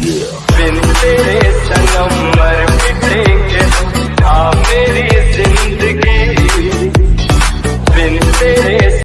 बिन तेरे सनम मर मिटेंगे हाँ मेरी ज़िंदगी बिन तेरे